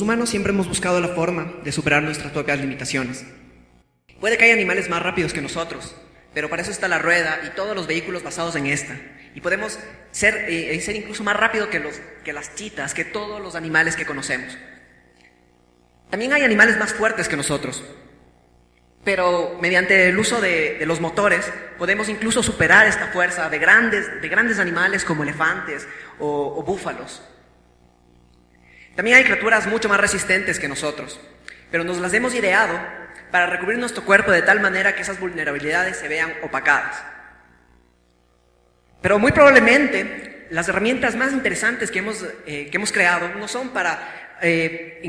Los humanos siempre hemos buscado la forma de superar nuestras propias limitaciones. Puede que haya animales más rápidos que nosotros, pero para eso está la rueda y todos los vehículos basados en esta. Y podemos ser, eh, ser incluso más rápido que, los, que las chitas, que todos los animales que conocemos. También hay animales más fuertes que nosotros, pero mediante el uso de, los motores podemos incluso superar esta fuerza de grandes, de grandes animales como elefantes o búfalos. También hay criaturas mucho más resistentes que nosotros, pero nos las hemos ideado para recubrir nuestro cuerpo de tal manera que esas vulnerabilidades se vean opacadas. Pero muy probablemente las herramientas más interesantes que hemos, eh, que hemos creado no son para eh,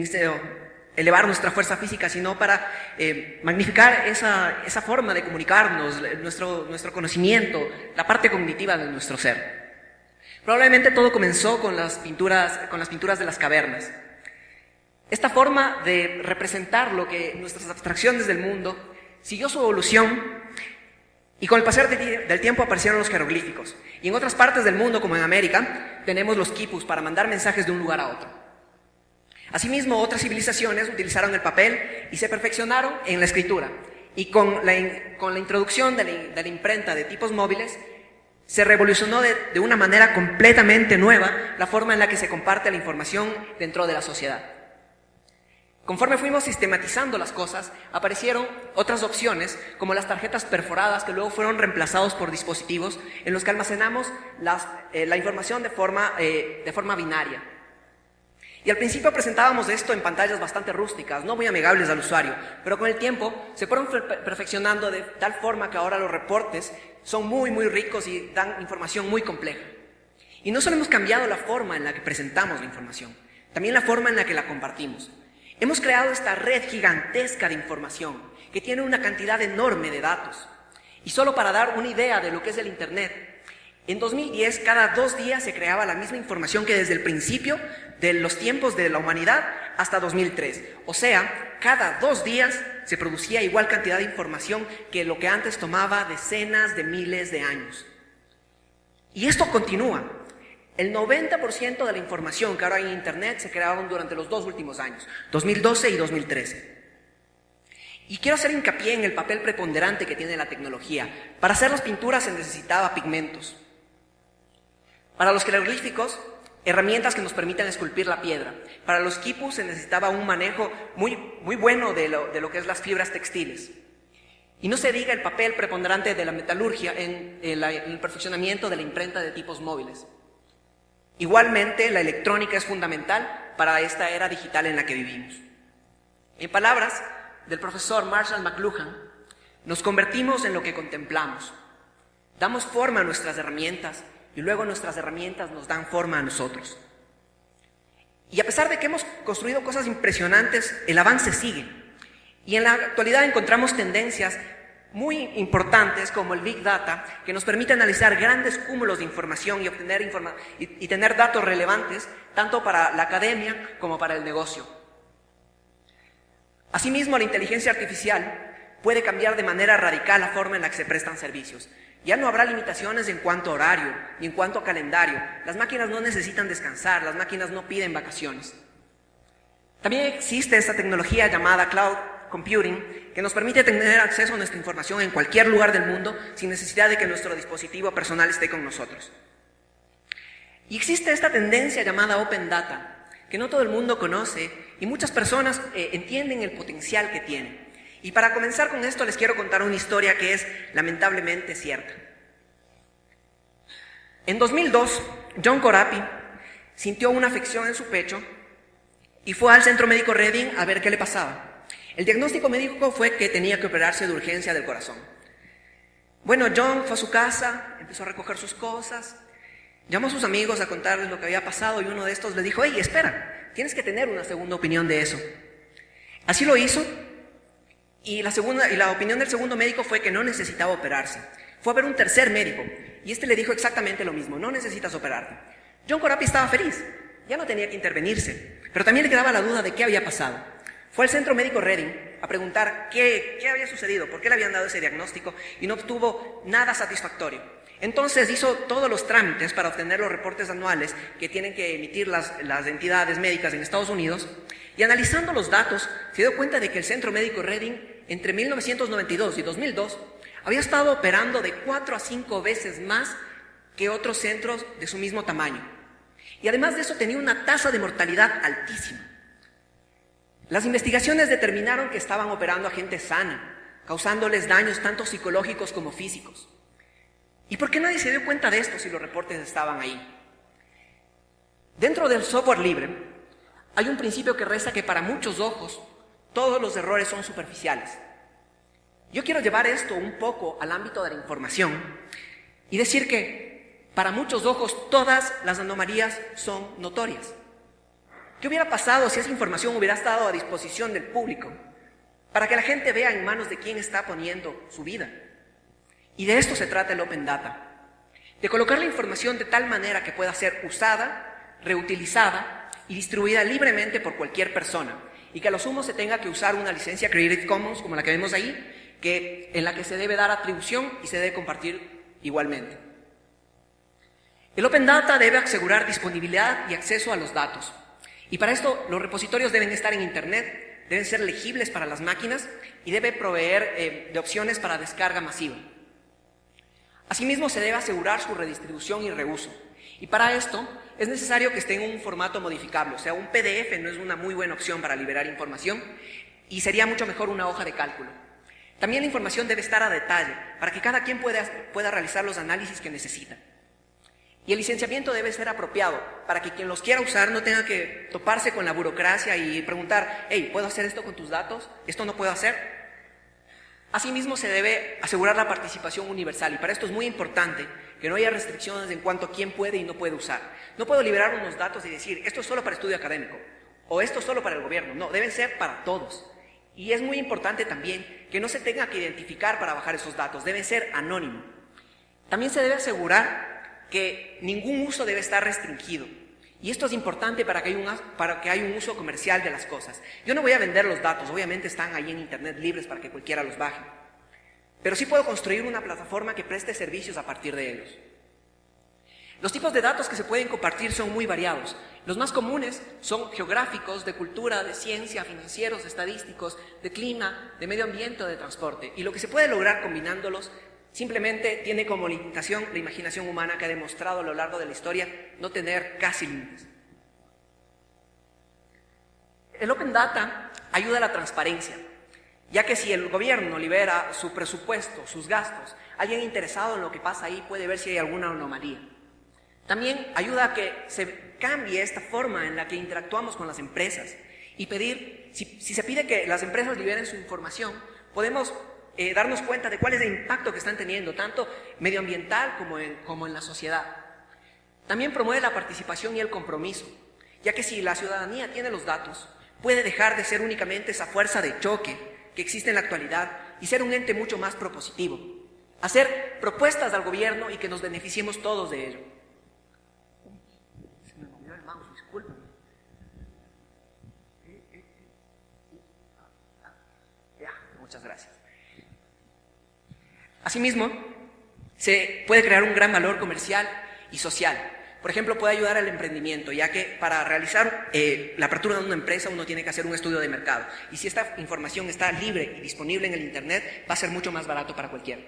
elevar nuestra fuerza física, sino para eh, magnificar esa, esa, forma de comunicarnos, nuestro, nuestro conocimiento, la parte cognitiva de nuestro ser. Probablemente todo comenzó con las pinturas, con las pinturas de las cavernas. Esta forma de representar lo que nuestras abstracciones del mundo siguió su evolución y con el pasar del tiempo aparecieron los jeroglíficos. Y en otras partes del mundo, como en América, tenemos los quipus para mandar mensajes de un lugar a otro. Asimismo, otras civilizaciones utilizaron el papel y se perfeccionaron en la escritura. Y con la, con la introducción de la, imprenta de tipos móviles, se revolucionó de, de una manera completamente nueva la forma en la que se comparte la información dentro de la sociedad. Conforme fuimos sistematizando las cosas, aparecieron otras opciones, como las tarjetas perforadas, que luego fueron reemplazados por dispositivos en los que almacenamos eh, la información de forma, eh, de forma binaria. Y al principio presentábamos esto en pantallas bastante rústicas, no muy amigables al usuario, pero con el tiempo se fueron perfeccionando de tal forma que ahora los reportes son muy, muy ricos y dan información muy compleja. Y no solo hemos cambiado la forma en la que presentamos la información, también la forma en la que la compartimos. Hemos creado esta red gigantesca de información que tiene una cantidad enorme de datos. Y solo para dar una idea de lo que es el Internet, en 2010, cada dos días se creaba la misma información que desde el principio de los tiempos de la humanidad hasta 2003. O sea, cada dos días se producía igual cantidad de información que lo que antes tomaba decenas de miles de años. Y esto continúa. El 90% de la información que ahora hay en Internet se crearon durante los dos últimos años, 2012 y 2013. Y quiero hacer hincapié en el papel preponderante que tiene la tecnología. Para hacer las pinturas se necesitaba pigmentos. Para los jeroglíficos, herramientas que nos permitan esculpir la piedra. Para los quipus se necesitaba un manejo muy, muy bueno de lo, de lo que es las fibras textiles. Y no se diga el papel preponderante de la metalurgia en, el perfeccionamiento de la imprenta de tipos móviles. Igualmente, la electrónica es fundamental para esta era digital en la que vivimos. En palabras del profesor Marshall McLuhan, nos convertimos en lo que contemplamos. Damos forma a nuestras herramientas y luego nuestras herramientas nos dan forma a nosotros. Y a pesar de que hemos construido cosas impresionantes, el avance sigue. Y en la actualidad encontramos tendencias muy importantes como el Big Data, que nos permite analizar grandes cúmulos de información y, obtener y tener datos relevantes tanto para la academia como para el negocio. Asimismo, la inteligencia artificial puede cambiar de manera radical la forma en la que se prestan servicios. Ya no habrá limitaciones en cuanto a horario ni en cuanto a calendario. Las máquinas no necesitan descansar, las máquinas no piden vacaciones. También existe esta tecnología llamada cloud computing que nos permite tener acceso a nuestra información en cualquier lugar del mundo sin necesidad de que nuestro dispositivo personal esté con nosotros. Y existe esta tendencia llamada open data que no todo el mundo conoce y muchas personas eh, entienden el potencial que tiene. Y para comenzar con esto les quiero contar una historia que es lamentablemente cierta. En 2002, John Corapi sintió una afección en su pecho y fue al centro médico Reading a ver qué le pasaba. El diagnóstico médico fue que tenía que operarse de urgencia del corazón. Bueno, John fue a su casa, empezó a recoger sus cosas, llamó a sus amigos a contarles lo que había pasado y uno de estos le dijo, hey, espera, tienes que tener una segunda opinión de eso. Así lo hizo y la, segunda, y la opinión del segundo médico fue que no necesitaba operarse. Fue a ver un tercer médico y este le dijo exactamente lo mismo, no necesitas operarte. John Corapi estaba feliz, ya no tenía que intervenirse, pero también le quedaba la duda de qué había pasado. Fue al centro médico Reading a preguntar qué, qué había sucedido, por qué le habían dado ese diagnóstico y no obtuvo nada satisfactorio. Entonces hizo todos los trámites para obtener los reportes anuales que tienen que emitir las, las entidades médicas en Estados Unidos y analizando los datos, se dio cuenta de que el Centro Médico Reading entre 1992 y 2002 había estado operando de 4 a 5 veces más que otros centros de su mismo tamaño. Y además de eso tenía una tasa de mortalidad altísima. Las investigaciones determinaron que estaban operando a gente sana, causándoles daños tanto psicológicos como físicos. ¿Y por qué nadie se dio cuenta de esto si los reportes estaban ahí? Dentro del software libre hay un principio que resta que para muchos ojos todos los errores son superficiales. Yo quiero llevar esto un poco al ámbito de la información y decir que para muchos ojos todas las anomalías son notorias. ¿Qué hubiera pasado si esa información hubiera estado a disposición del público para que la gente vea en manos de quién está poniendo su vida? Y de esto se trata el Open Data, de colocar la información de tal manera que pueda ser usada, reutilizada y distribuida libremente por cualquier persona, y que a lo sumo se tenga que usar una licencia Creative Commons como la que vemos ahí, que, en la que se debe dar atribución y se debe compartir igualmente. El Open Data debe asegurar disponibilidad y acceso a los datos. Y para esto los repositorios deben estar en Internet, deben ser legibles para las máquinas y debe proveer eh, de opciones para descarga masiva. Asimismo, se debe asegurar su redistribución y reuso. Y para esto es necesario que esté en un formato modificable, o sea, un PDF no es una muy buena opción para liberar información y sería mucho mejor una hoja de cálculo. También la información debe estar a detalle para que cada quien pueda, pueda realizar los análisis que necesita. Y el licenciamiento debe ser apropiado para que quien los quiera usar no tenga que toparse con la burocracia y preguntar, hey, ¿puedo hacer esto con tus datos? ¿Esto no puedo hacer? Asimismo, se debe asegurar la participación universal y para esto es muy importante que no haya restricciones en cuanto a quién puede y no puede usar. No puedo liberar unos datos y decir, esto es solo para estudio académico o esto es solo para el gobierno. No, deben ser para todos. Y es muy importante también que no se tenga que identificar para bajar esos datos, deben ser anónimos. También se debe asegurar que ningún uso debe estar restringido. Y esto es importante para que, haya un, uso comercial de las cosas. Yo no voy a vender los datos, obviamente están ahí en Internet libres para que cualquiera los baje. Pero sí puedo construir una plataforma que preste servicios a partir de ellos. Los tipos de datos que se pueden compartir son muy variados. Los más comunes son geográficos, de cultura, de ciencia, financieros, estadísticos, de clima, de medio ambiente de transporte. Y lo que se puede lograr combinándolos Simplemente tiene como limitación la imaginación humana que ha demostrado a lo largo de la historia no tener casi límites. El Open Data ayuda a la transparencia, ya que si el gobierno libera su presupuesto, sus gastos, alguien interesado en lo que pasa ahí puede ver si hay alguna anomalía. También ayuda a que se cambie esta forma en la que interactuamos con las empresas y pedir, si, si se pide que las empresas liberen su información, podemos eh, darnos cuenta de cuál es el impacto que están teniendo, tanto medioambiental como en, como en la sociedad. También promueve la participación y el compromiso, ya que si la ciudadanía tiene los datos, puede dejar de ser únicamente esa fuerza de choque que existe en la actualidad y ser un ente mucho más propositivo. Hacer propuestas al gobierno y que nos beneficiemos todos de ello. Se me movió el mouse, disculpen. Ya, muchas gracias. Asimismo, se puede crear un gran valor comercial y social. Por ejemplo, puede ayudar al emprendimiento, ya que para realizar eh, la apertura de una empresa uno tiene que hacer un estudio de mercado. Y si esta información está libre y disponible en el Internet, va a ser mucho más barato para cualquiera.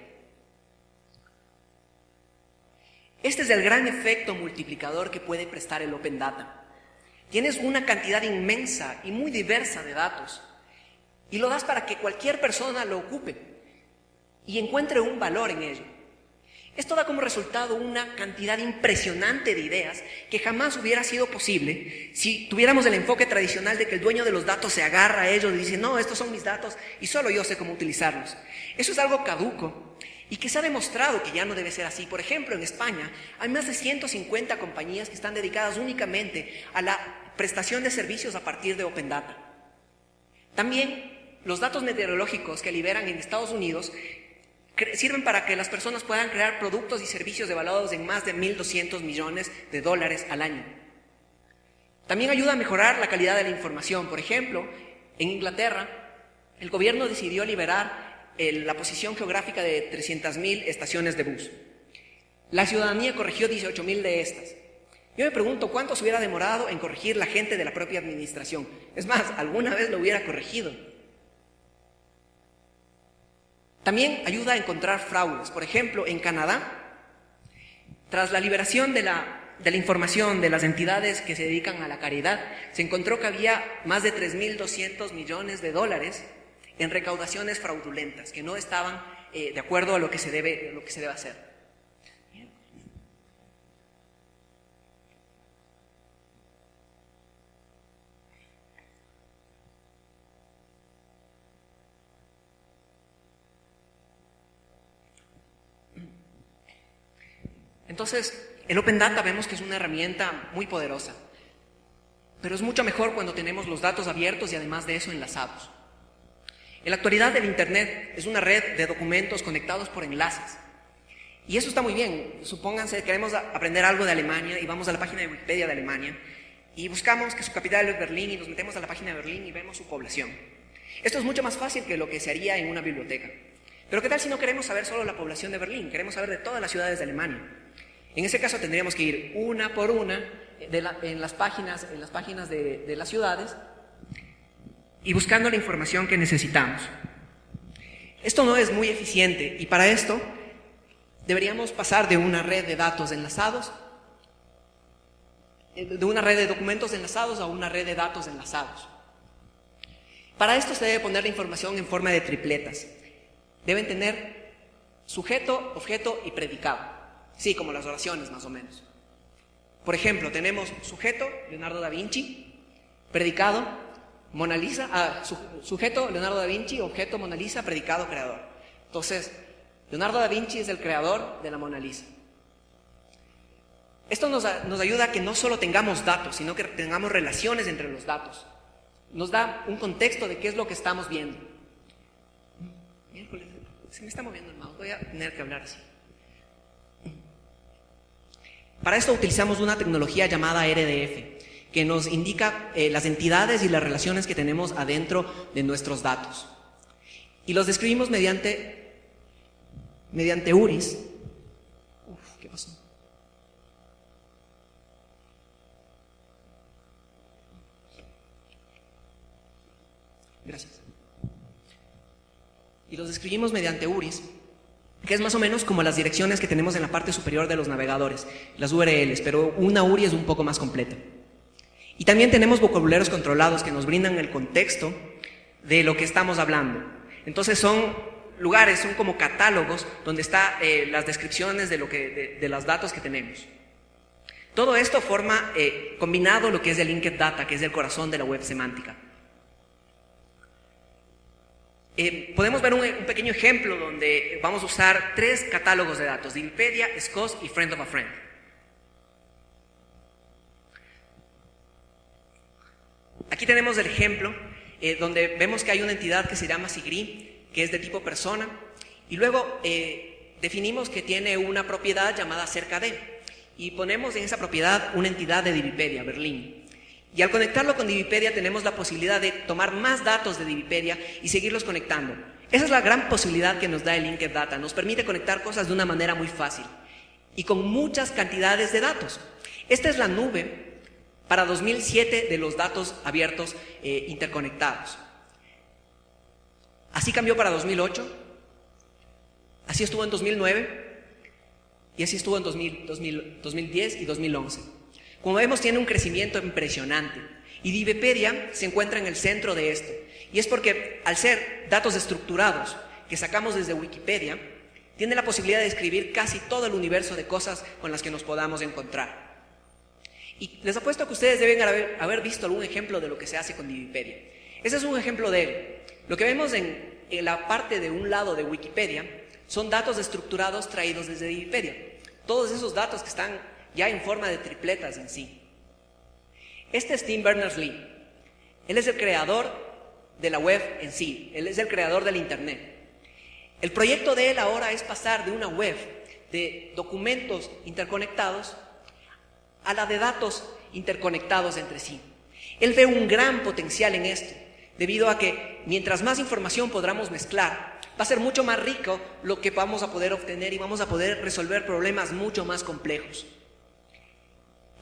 Este es el gran efecto multiplicador que puede prestar el Open Data. Tienes una cantidad inmensa y muy diversa de datos y lo das para que cualquier persona lo ocupe y encuentre un valor en ello. Esto da como resultado una cantidad impresionante de ideas que jamás hubiera sido posible si tuviéramos el enfoque tradicional de que el dueño de los datos se agarra a ellos y dice, no, estos son mis datos y solo yo sé cómo utilizarlos. Eso es algo caduco y que se ha demostrado que ya no debe ser así. Por ejemplo, en España hay más de 150 compañías que están dedicadas únicamente a la prestación de servicios a partir de Open Data. También los datos meteorológicos que liberan en Estados Unidos sirven para que las personas puedan crear productos y servicios evaluados en más de 1.200 millones de dólares al año. También ayuda a mejorar la calidad de la información. Por ejemplo, en Inglaterra, el gobierno decidió liberar la posición geográfica de 300.000 estaciones de bus. La ciudadanía corrigió 18.000 de estas. Yo me pregunto cuánto se hubiera demorado en corregir la gente de la propia administración. Es más, alguna vez lo hubiera corregido. También ayuda a encontrar fraudes. Por ejemplo, en Canadá, tras la liberación de la, de la información de las entidades que se dedican a la caridad, se encontró que había más de 3.200 millones de dólares en recaudaciones fraudulentas, que no estaban eh, de acuerdo a lo que se debe, lo que se debe hacer. Entonces, el Open Data vemos que es una herramienta muy poderosa, pero es mucho mejor cuando tenemos los datos abiertos y además de eso enlazados. En la actualidad el Internet es una red de documentos conectados por enlaces. Y eso está muy bien. Supónganse, queremos aprender algo de Alemania y vamos a la página de Wikipedia de Alemania y buscamos que su capital es Berlín y nos metemos a la página de Berlín y vemos su población. Esto es mucho más fácil que lo que se haría en una biblioteca. Pero ¿qué tal si no queremos saber solo la población de Berlín? Queremos saber de todas las ciudades de Alemania. En ese caso tendríamos que ir una por una en las páginas, en las páginas de las ciudades y buscando la información que necesitamos. Esto no es muy eficiente y para esto deberíamos pasar de una red de datos enlazados, eh, de una red de documentos enlazados a una red de datos enlazados. Para esto se debe poner la información en forma de tripletas. Deben tener sujeto, objeto y predicado. Sí, como las oraciones más o menos. Por ejemplo, tenemos sujeto, Leonardo da Vinci, predicado, Mona Lisa, ah, sujeto Leonardo da Vinci, objeto Mona Lisa, predicado creador. Entonces, Leonardo da Vinci es el creador de la Mona Lisa. Esto nos, nos, ayuda a que no solo tengamos datos, sino que tengamos relaciones entre los datos. Nos da un contexto de qué es lo que estamos viendo. Miércoles, se me está moviendo el mouse, voy a tener que hablar así. Para esto utilizamos una tecnología llamada RDF, que nos indica eh, las entidades y las relaciones que tenemos adentro de nuestros datos. Y los describimos mediante, mediante URIs. Uf, ¿qué pasó? Gracias. Y los describimos mediante URIs, que es más o menos como las direcciones que tenemos en la parte superior de los navegadores, las URLs, pero una URI es un poco más completa. Y también tenemos vocabularios controlados que nos brindan el contexto de lo que estamos hablando. Entonces son lugares, son como catálogos donde están eh, las descripciones de, lo que, de, los datos que tenemos. Todo esto forma eh, combinado lo que es el linked data, que es el corazón de la web semántica. Eh, podemos ver un, un, pequeño ejemplo donde vamos a usar tres catálogos de datos, Wikipedia, SCOS y Friend of a Friend. Aquí tenemos el ejemplo eh, donde vemos que hay una entidad que se llama SIGRI, que es de tipo persona, y luego eh, definimos que tiene una propiedad llamada cerca de, y ponemos en esa propiedad una entidad de Divipedia, Berlín. Y al conectarlo con Divipedia tenemos la posibilidad de tomar más datos de Divipedia y seguirlos conectando. Esa es la gran posibilidad que nos da el Linked Data, nos permite conectar cosas de una manera muy fácil y con muchas cantidades de datos. Esta es la nube para 2007 de los datos abiertos eh, interconectados. Así cambió para 2008, así estuvo en 2009 y así estuvo en 2010 y 2011. Como vemos tiene un crecimiento impresionante y Divipedia se encuentra en el centro de esto. Y es porque al ser datos estructurados que sacamos desde Wikipedia, tiene la posibilidad de escribir casi todo el universo de cosas con las que nos podamos encontrar. Y les apuesto que ustedes deben haber, visto algún ejemplo de lo que se hace con Divipedia. Ese es un ejemplo de él. Lo que vemos en, en la parte de un lado de Wikipedia son datos estructurados traídos desde Divipedia. Todos esos datos que están ya en forma de tripletas en sí. Este es Tim Berners-Lee. Él es el creador de la web en sí. Él es el creador del Internet. El proyecto de él ahora es pasar de una web de documentos interconectados a la de datos interconectados entre sí. Él ve un gran potencial en esto, debido a que mientras más información podamos mezclar, va a ser mucho más rico lo que vamos a poder obtener y vamos a poder resolver problemas mucho más complejos.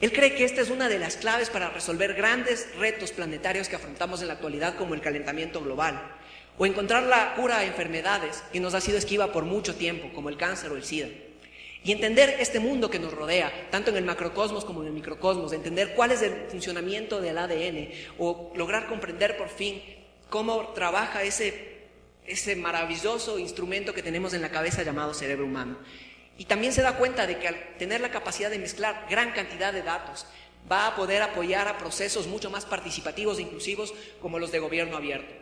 Él cree que esta es una de las claves para resolver grandes retos planetarios que afrontamos en la actualidad como el calentamiento global o encontrar la cura a enfermedades que nos ha sido esquiva por mucho tiempo, como el cáncer o el SIDA. Y entender este mundo que nos rodea, tanto en el macrocosmos como en el microcosmos, entender cuál es el funcionamiento del ADN o lograr comprender por fin cómo trabaja ese, ese maravilloso instrumento que tenemos en la cabeza llamado cerebro humano. Y también se da cuenta de que al tener la capacidad de mezclar gran cantidad de datos, va a poder apoyar a procesos mucho más participativos e inclusivos como los de gobierno abierto.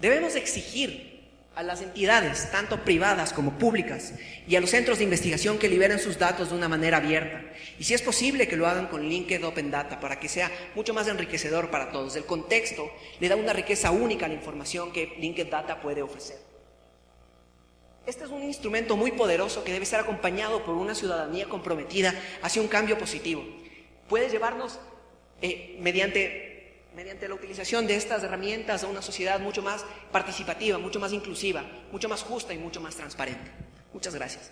Debemos exigir a las entidades, tanto privadas como públicas, y a los centros de investigación que liberen sus datos de una manera abierta. Y si es posible que lo hagan con Linked Open Data para que sea mucho más enriquecedor para todos. El contexto le da una riqueza única a la información que Linked Data puede ofrecer. Este es un instrumento muy poderoso que debe ser acompañado por una ciudadanía comprometida hacia un cambio positivo. Puede llevarnos eh, mediante mediante la utilización de estas herramientas a una sociedad mucho más participativa, mucho más inclusiva, mucho más justa y mucho más transparente. Muchas gracias.